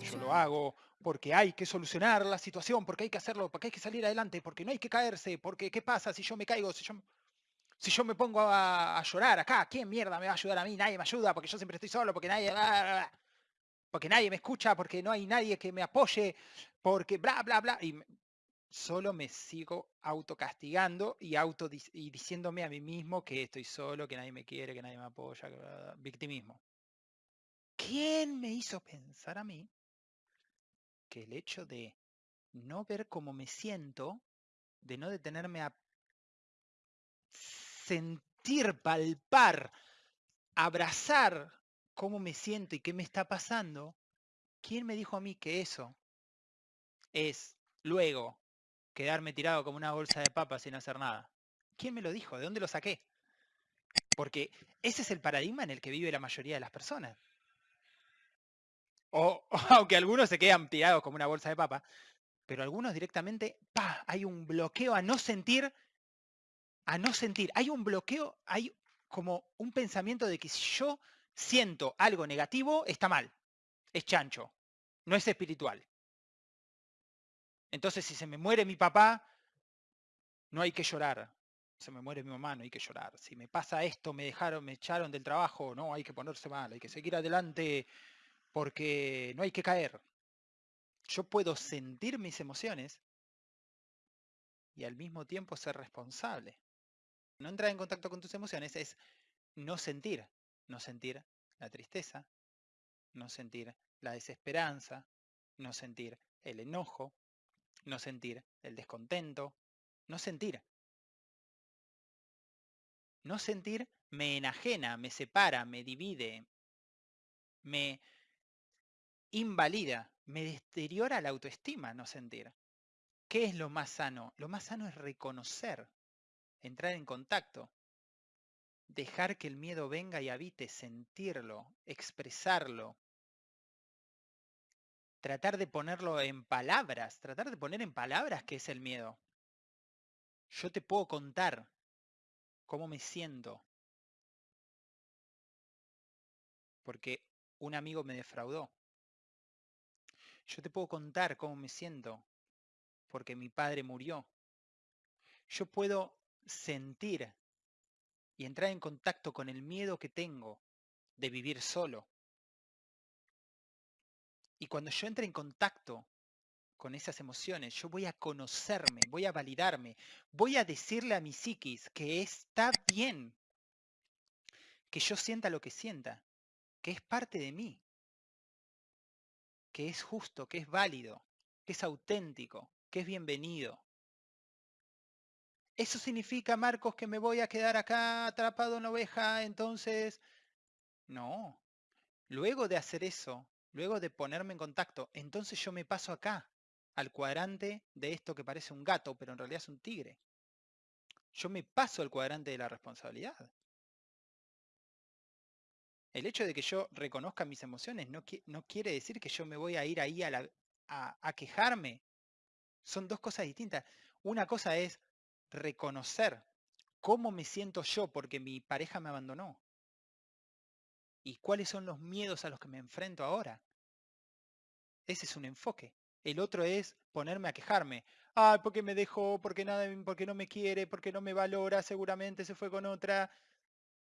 Yo lo hago porque hay que solucionar la situación, porque hay que hacerlo, porque hay que salir adelante, porque no hay que caerse, porque ¿qué pasa si yo me caigo? Si yo, si yo me pongo a, llorar acá, ¿quién mierda me va a ayudar a mí? Nadie me ayuda, porque yo siempre estoy solo, porque nadie... porque nadie me escucha, porque no hay nadie que me apoye, porque bla, bla, bla. Y solo me sigo autocastigando y, auto y diciéndome a mí mismo que estoy solo, que nadie me quiere, que nadie me apoya, que bla, bla, victimismo. ¿Quién me hizo pensar a mí que el hecho de no ver cómo me siento, de no detenerme a sentir, palpar, abrazar cómo me siento y qué me está pasando, ¿quién me dijo a mí que eso es luego quedarme tirado como una bolsa de papas sin hacer nada? ¿Quién me lo dijo? ¿De dónde lo saqué? Porque ese es el paradigma en el que vive la mayoría de las personas. O aunque algunos se quedan tirados como una bolsa de papa, pero algunos directamente, pa, hay un bloqueo a no sentir, a no sentir. Hay un bloqueo, hay como un pensamiento de que si yo siento algo negativo, está mal, es chancho, no es espiritual. Entonces, si se me muere mi papá, no hay que llorar. Se me muere mi mamá, no hay que llorar. Si me pasa esto, me dejaron, me echaron del trabajo, no hay que ponerse mal, hay que seguir adelante porque no hay que caer. Yo puedo sentir mis emociones y al mismo tiempo ser responsable. No entrar en contacto con tus emociones es no sentir, no sentir la tristeza, no sentir la desesperanza, no sentir el enojo, no sentir el descontento, no sentir. No sentir me enajena, me separa, me divide, me invalida, me deteriora la autoestima no sentir. ¿Qué es lo más sano? Lo más sano es reconocer, entrar en contacto, dejar que el miedo venga y habite, sentirlo, expresarlo, tratar de ponerlo en palabras, tratar de poner en palabras qué es el miedo. Yo te puedo contar cómo me siento, porque un amigo me defraudó. Yo te puedo contar cómo me siento, porque mi padre murió. Yo puedo sentir y entrar en contacto con el miedo que tengo de vivir solo. Y cuando yo entre en contacto con esas emociones, yo voy a conocerme, voy a validarme, voy a decirle a mi psiquis que está bien que yo sienta lo que sienta, que es parte de mí, que es justo, que es válido, que es auténtico, que es bienvenido. ¿Eso significa, Marcos, que me voy a quedar acá atrapado en la oveja? Entonces, no. Luego de hacer eso, luego de ponerme en contacto, entonces yo me paso acá, al cuadrante de esto que parece un gato, pero en realidad es un tigre. Yo me paso al cuadrante de la responsabilidad. El hecho de que yo reconozca mis emociones no, qui- no quiere decir que yo me voy a ir ahí a- a quejarme. Son dos cosas distintas. Una cosa es reconocer cómo me siento yo porque mi pareja me abandonó. ¿Y cuáles son los miedos a los que me enfrento ahora? Ese es un enfoque. El otro es ponerme a quejarme. Ay, porque me dejó, porque nada, porque no me quiere, porque no me valora, seguramente se fue con otra.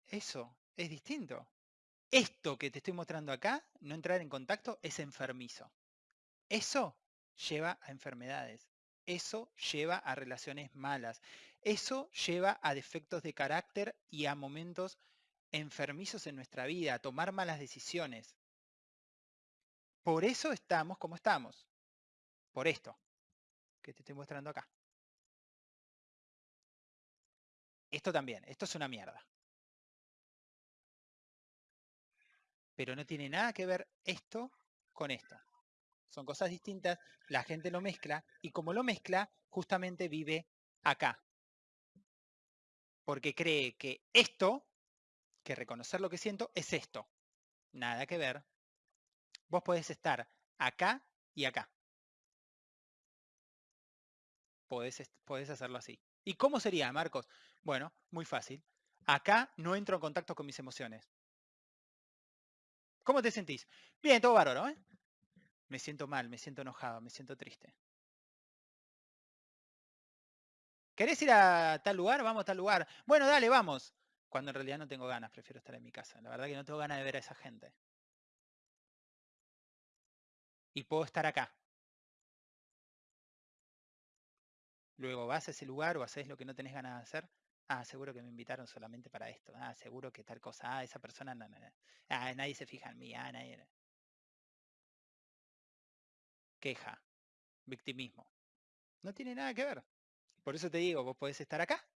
Eso es distinto. Esto que te estoy mostrando acá, no entrar en contacto, es enfermizo. Eso lleva a enfermedades. Eso lleva a relaciones malas. Eso lleva a defectos de carácter y a momentos enfermizos en nuestra vida, a tomar malas decisiones. Por eso estamos como estamos. Por esto que te estoy mostrando acá. Esto también, esto es una mierda. Pero no tiene nada que ver esto con esto. Son cosas distintas, la gente lo mezcla y como lo mezcla, justamente vive acá. Porque cree que esto, que reconocer lo que siento, es esto. Nada que ver. Vos podés estar acá y acá. Podés, podés hacerlo así. ¿Y cómo sería, Marcos? Bueno, muy fácil. Acá no entro en contacto con mis emociones. ¿Cómo te sentís? Bien, todo bárbaro, ¿eh? Me siento mal, me siento enojado, me siento triste. ¿Querés ir a tal lugar? Vamos a tal lugar. Bueno, dale, vamos. Cuando en realidad no tengo ganas, prefiero estar en mi casa. La verdad que no tengo ganas de ver a esa gente. Y puedo estar acá. Luego vas a ese lugar o haces lo que no tenés ganas de hacer. Ah, seguro que me invitaron solamente para esto. Ah, seguro que tal cosa. Ah, esa persona. No, no, no. Ah, nadie se fija en mí. Ah, nadie. Queja. Victimismo. No tiene nada que ver. Por eso te digo, vos podés estar acá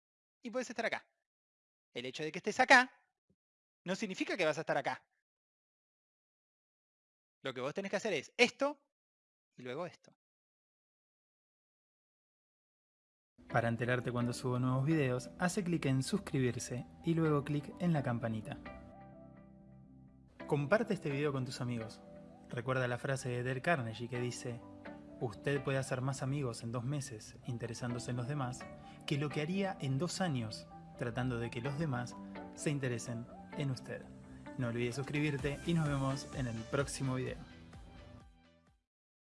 y podés estar acá. El hecho de que estés acá no significa que vas a estar acá. Lo que vos tenés que hacer es esto y luego esto. Para enterarte cuando subo nuevos videos, hace clic en suscribirse y luego clic en la campanita. Comparte este video con tus amigos. Recuerda la frase de Del Carnegie que dice Usted puede hacer más amigos en dos meses interesándose en los demás que lo que haría en dos años tratando de que los demás se interesen en usted. No olvides suscribirte y nos vemos en el próximo video.